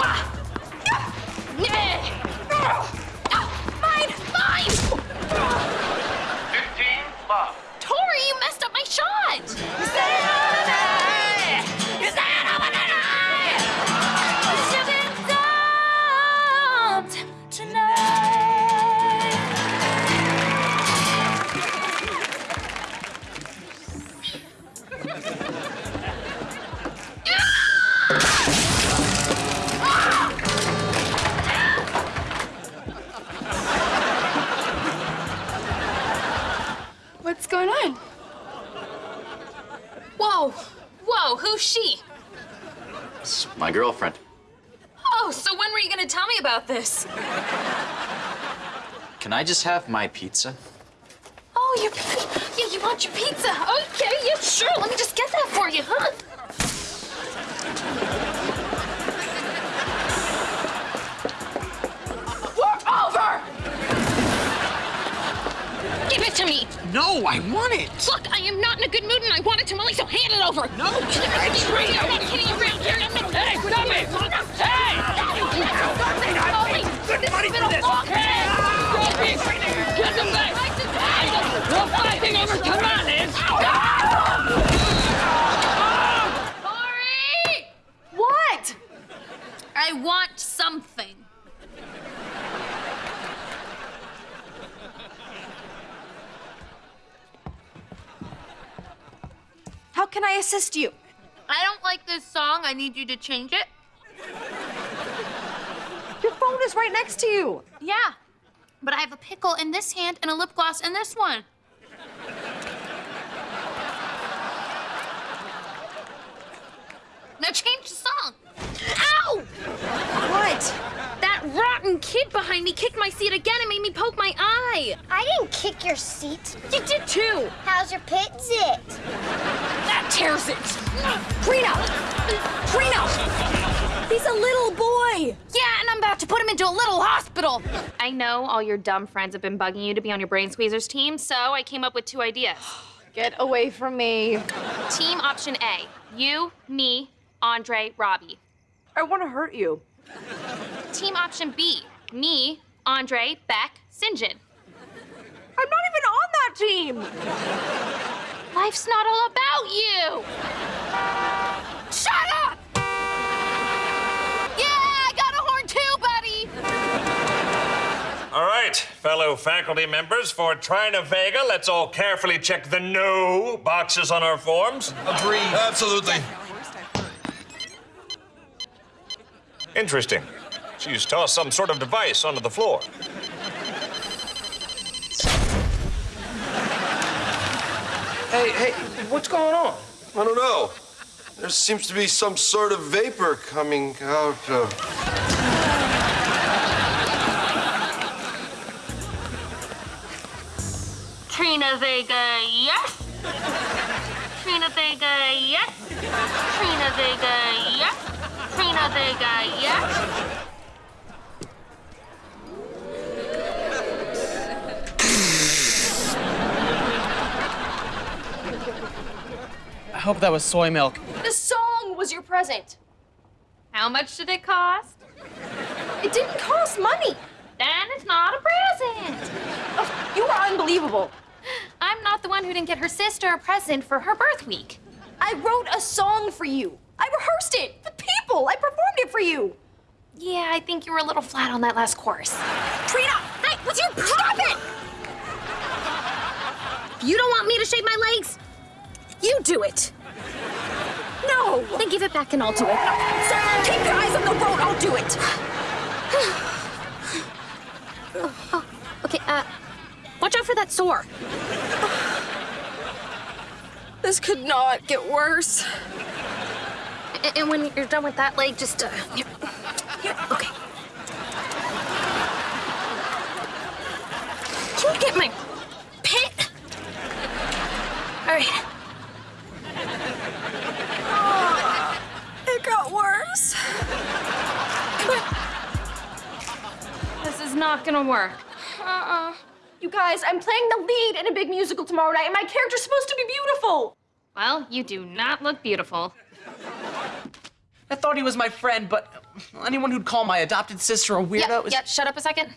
Mine! Mine! 15 love. Tori, you messed up my shot! What's going on? Whoa! Whoa, who's she? It's my girlfriend. Oh, so when were you gonna tell me about this? Can I just have my pizza? Oh, your pizza. Yeah, you want your pizza. Okay, yeah, sure. Let me just get that for you, huh? I want it. Look, I am not in a good mood and I want it to Molly, so hand it over. No, I'm not kidding around here. Hey, stop it! Hey! Molly, this has been a long day. Get can I assist you? I don't like this song. I need you to change it. Your phone is right next to you. Yeah. But I have a pickle in this hand and a lip gloss in this one. Now change the song. Ow! What? That rotten kid behind me kicked my seat again and made me poke my eye. I didn't kick your seat. You did too. How's your pit zit? Tears it. Trina! Trina! He's a little boy. Yeah, and I'm about to put him into a little hospital. I know all your dumb friends have been bugging you to be on your Brain Squeezers team, so I came up with two ideas. Get away from me. Team option A you, me, Andre, Robbie. I want to hurt you. Team option B me, Andre, Beck, Sinjin. I'm not even on that team. Life's not all about you. Shut up! Yeah, I got a horn too, buddy. All right, fellow faculty members, for Trina Vega, let's all carefully check the no boxes on our forms. Agreed. Absolutely. Interesting. She's tossed some sort of device onto the floor. Hey, hey, what's going on? I don't know. There seems to be some sort of vapor coming out of. Trina Vega, yes. Trina Vega, yes. Trina Vega, yes. Trina Vega, yes. Hope that was soy milk. The song was your present. How much did it cost? It didn't cost money. Then it's not a present. Oh, you are unbelievable. I'm not the one who didn't get her sister a present for her birth week. I wrote a song for you. I rehearsed it. The people. I performed it for you. Yeah, I think you were a little flat on that last chorus. Trina, hey, would you stop it? You don't want me to shave my legs? You do it. No. Then give it back and I'll do it. Sir, keep your eyes on the road. I'll do it. Oh, okay, uh, watch out for that sore. This could not get worse. A- And when you're done with that leg, just, uh, here. Here, okay. Can you get my pit? All right. Gonna work. Uh-uh. You guys, I'm playing the lead in a big musical tomorrow night, and my character's supposed to be beautiful. Well, you do not look beautiful. I thought he was my friend, but anyone who'd call my adopted sister a weirdo Yeah, is. yeah, shut up a second.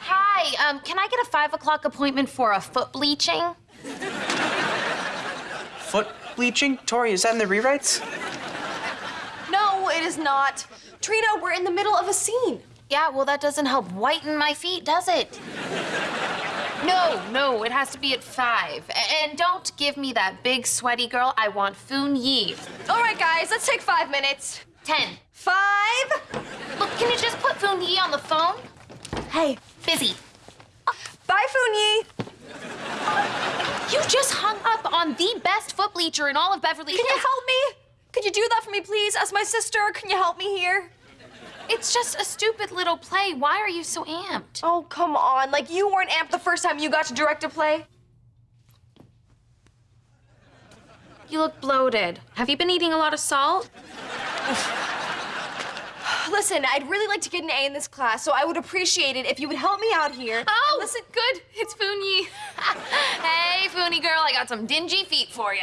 Hi, um, can I get a five o'clock appointment for a foot bleaching? Foot bleaching? Tori, is that in the rewrites? No, it is not. Trina, we're in the middle of a scene. Yeah, well, that doesn't help whiten my feet, does it? No, no, it has to be at five. And don't give me that big sweaty girl. I want Foon Yi. All right, guys, let's take five minutes. Ten. Five. Look, can you just put Foon Yi on the phone? Hey, Busy. bye, Foonyi. You just hung up on the best foot bleacher in all of Beverly Hills. Can you help me? Could you do that for me, please? As my sister, can you help me here? It's just a stupid little play. Why are you so amped? Oh, come on. Like, you weren't amped the first time you got to direct a play. You look bloated. Have you been eating a lot of salt? Listen, I'd really like to get an A in this class, so I would appreciate it if you would help me out here. Oh, listen. good. It's Foonie. hey, Foonie girl, I got some dingy feet for you.